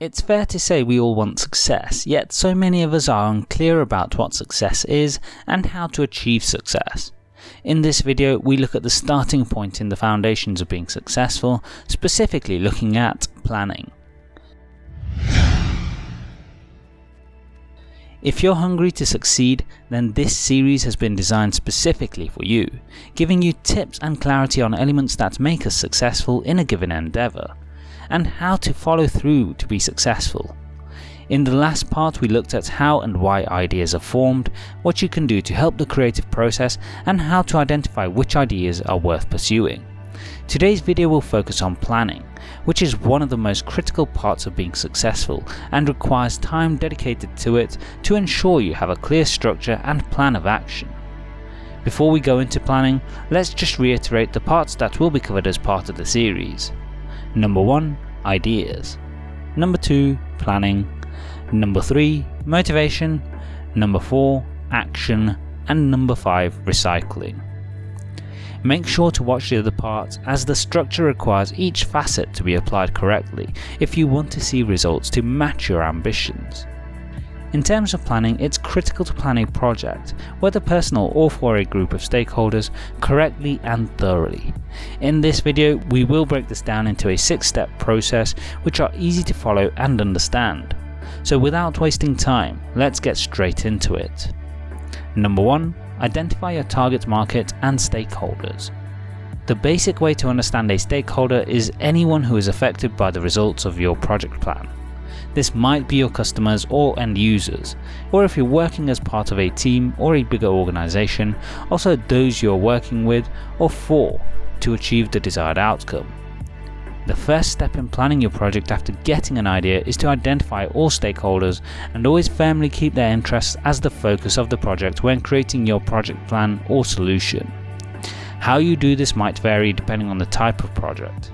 It's fair to say we all want success, yet so many of us are unclear about what success is and how to achieve success. In this video, we look at the starting point in the foundations of being successful, specifically looking at planning. If you're hungry to succeed, then this series has been designed specifically for you, giving you tips and clarity on elements that make us successful in a given endeavour, and how to follow through to be successful. In the last part we looked at how and why ideas are formed, what you can do to help the creative process, and how to identify which ideas are worth pursuing. Today's video will focus on planning, which is one of the most critical parts of being successful and requires time dedicated to it to ensure you have a clear structure and plan of action. Before we go into planning, let's just reiterate the parts that will be covered as part of the series. Number 1. Ideas. Number 2. Planning. Number 3. Motivation. Number 4. Action. And number 5. Recycling. Make sure to watch the other parts as the structure requires each facet to be applied correctly if you want to see results to match your ambitions. In terms of planning, it's critical to plan a project, whether personal or for a group of stakeholders, correctly and thoroughly. In this video, we will break this down into a 6 step process which are easy to follow and understand. So without wasting time, let's get straight into it. Number 1. Identify your target market and stakeholders. The basic way to understand a stakeholder is anyone who is affected by the results of your project plan. This might be your customers or end users, or if you're working as part of a team or a bigger organization, also those you're working with or for to achieve the desired outcome. The first step in planning your project after getting an idea is to identify all stakeholders and always firmly keep their interests as the focus of the project when creating your project plan or solution. How you do this might vary depending on the type of project.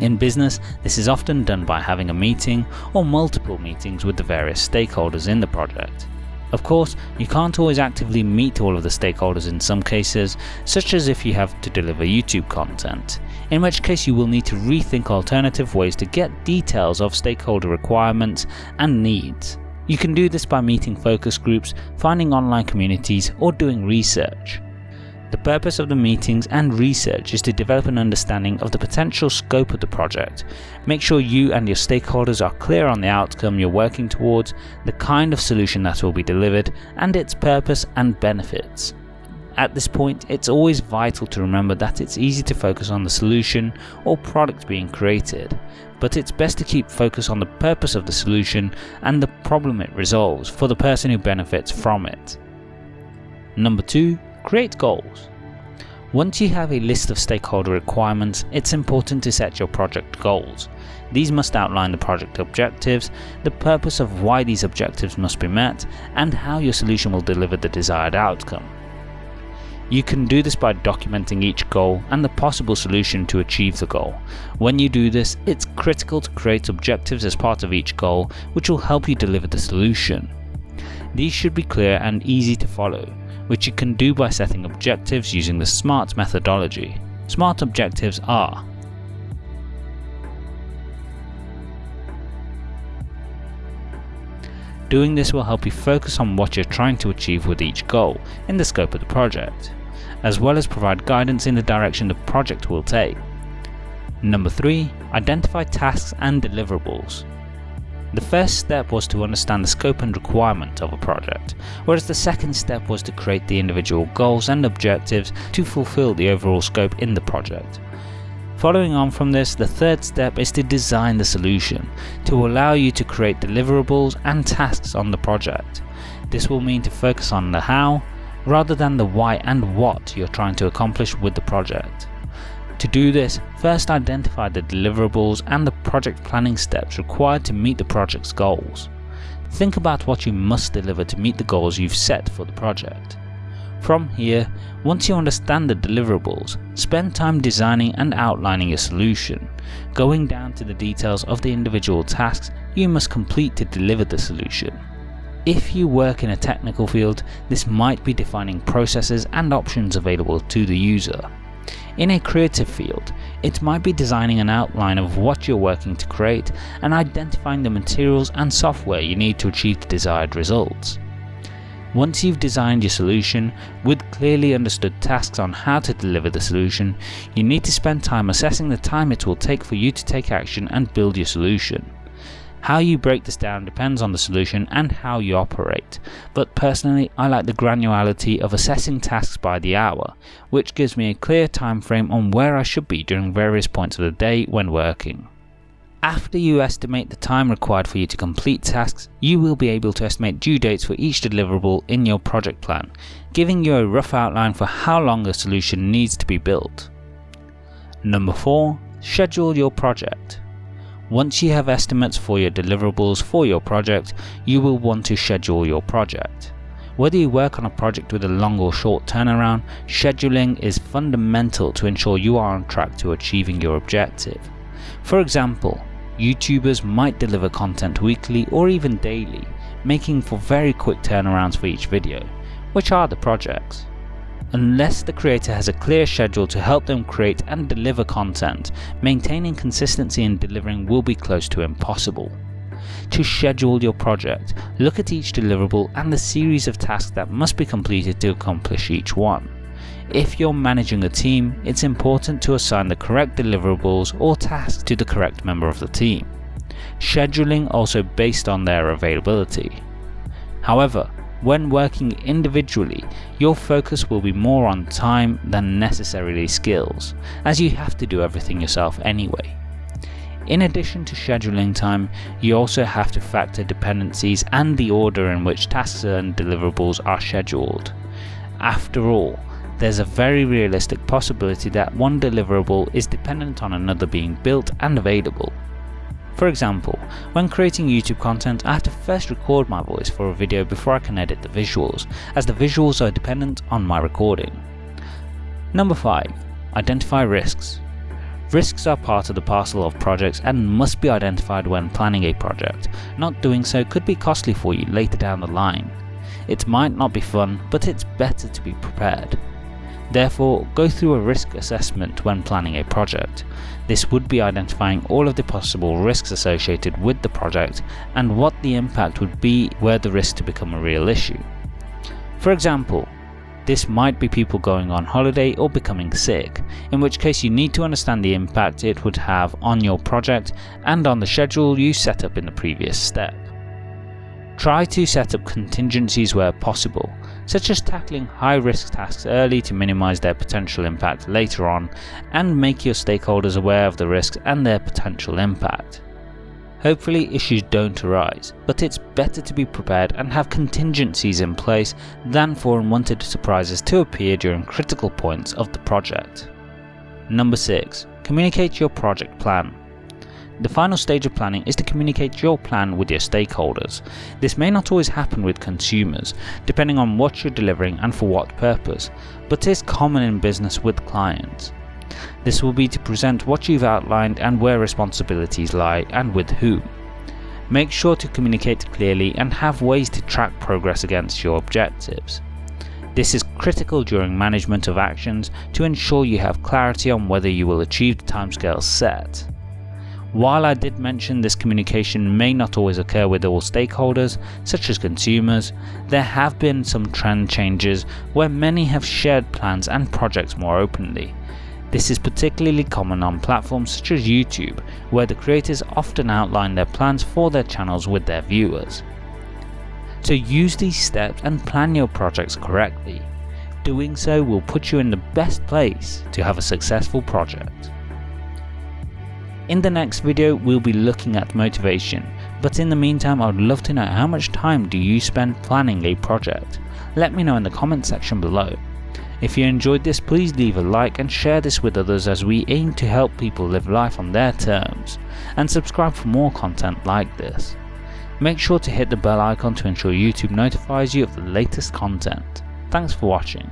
In business, this is often done by having a meeting or multiple meetings with the various stakeholders in the project. Of course, you can't always actively meet all of the stakeholders in some cases, such as if you have to deliver YouTube content, in which case you will need to rethink alternative ways to get details of stakeholder requirements and needs. You can do this by meeting focus groups, finding online communities, or doing research. The purpose of the meetings and research is to develop an understanding of the potential scope of the project, make sure you and your stakeholders are clear on the outcome you're working towards, the kind of solution that will be delivered, and its purpose and benefits. At this point, it's always vital to remember that it's easy to focus on the solution or product being created, but it's best to keep focus on the purpose of the solution and the problem it resolves for the person who benefits from it. Number 2. Create goals. Once you have a list of stakeholder requirements, it's important to set your project goals. These must outline the project objectives, the purpose of why these objectives must be met, and how your solution will deliver the desired outcome. You can do this by documenting each goal and the possible solution to achieve the goal. When you do this, it's critical to create objectives as part of each goal which will help you deliver the solution. These should be clear and easy to follow which you can do by setting objectives using the SMART methodology. SMART objectives are Doing this will help you focus on what you're trying to achieve with each goal in the scope of the project, as well as provide guidance in the direction the project will take. Number 3. Identify tasks and deliverables. The first step was to understand the scope and requirement of a project, whereas the second step was to create the individual goals and objectives to fulfill the overall scope in the project. Following on from this, the third step is to design the solution, to allow you to create deliverables and tasks on the project. This will mean to focus on the how, rather than the why and what you're trying to accomplish with the project. To do this, first identify the deliverables and the project planning steps required to meet the project's goals. Think about what you must deliver to meet the goals you've set for the project. From here, once you understand the deliverables, spend time designing and outlining your solution, going down to the details of the individual tasks you must complete to deliver the solution. If you work in a technical field, this might be defining processes and options available to the user. In a creative field, it might be designing an outline of what you're working to create and identifying the materials and software you need to achieve the desired results. Once you've designed your solution with clearly understood tasks on how to deliver the solution, you need to spend time assessing the time it will take for you to take action and build your solution. How you break this down depends on the solution and how you operate, but personally I like the granularity of assessing tasks by the hour, which gives me a clear time frame on where I should be during various points of the day when working. After you estimate the time required for you to complete tasks, you will be able to estimate due dates for each deliverable in your project plan, giving you a rough outline for how long a solution needs to be built. Number 4. Schedule your project. Once you have estimates for your deliverables for your project, you will want to schedule your project. Whether you work on a project with a long or short turnaround, scheduling is fundamental to ensure you are on track to achieving your objective. For example, YouTubers might deliver content weekly or even daily, making for very quick turnarounds for each video, which are the projects unless the creator has a clear schedule to help them create and deliver content, maintaining consistency in delivering will be close to impossible. To schedule your project, look at each deliverable and the series of tasks that must be completed to accomplish each one. If you're managing a team, it's important to assign the correct deliverables or tasks to the correct member of the team. Scheduling also based on their availability. However, when working individually, your focus will be more on time than necessarily skills, as you have to do everything yourself anyway. In addition to scheduling time, you also have to factor dependencies and the order in which tasks and deliverables are scheduled. After all, there's a very realistic possibility that one deliverable is dependent on another being built and available. For example, when creating YouTube content I have to first record my voice for a video before I can edit the visuals, as the visuals are dependent on my recording. Number 5. Identify risks. Risks are part of the parcel of projects and must be identified when planning a project. Not doing so could be costly for you later down the line. It might not be fun, but it's better to be prepared. Therefore, go through a risk assessment when planning a project. This would be identifying all of the possible risks associated with the project and what the impact would be were the risk to become a real issue. For example, this might be people going on holiday or becoming sick, in which case you need to understand the impact it would have on your project and on the schedule you set up in the previous step. Try to set up contingencies where possible, such as tackling high risk tasks early to minimize their potential impact later on and make your stakeholders aware of the risks and their potential impact. Hopefully issues don't arise, but it's better to be prepared and have contingencies in place than for unwanted surprises to appear during critical points of the project. Number 6. Communicate your project plan. The final stage of planning is to communicate your plan with your stakeholders. This may not always happen with consumers, depending on what you're delivering and for what purpose, but is common in business with clients. This will be to present what you've outlined and where responsibilities lie and with whom. Make sure to communicate clearly and have ways to track progress against your objectives. This is critical during management of actions to ensure you have clarity on whether you will achieve the timescales set. While I did mention this communication may not always occur with all stakeholders, such as consumers, there have been some trend changes where many have shared plans and projects more openly. This is particularly common on platforms such as YouTube, where the creators often outline their plans for their channels with their viewers. So use these steps and plan your projects correctly. Doing so will put you in the best place to have a successful project. In the next video we'll be looking at motivation, but in the meantime I would love to know how much time do you spend planning a project? Let me know in the comment section below. If you enjoyed this please leave a like and share this with others as we aim to help people live life on their terms, and subscribe for more content like this. Make sure to hit the bell icon to ensure YouTube notifies you of the latest content. Thanks for watching.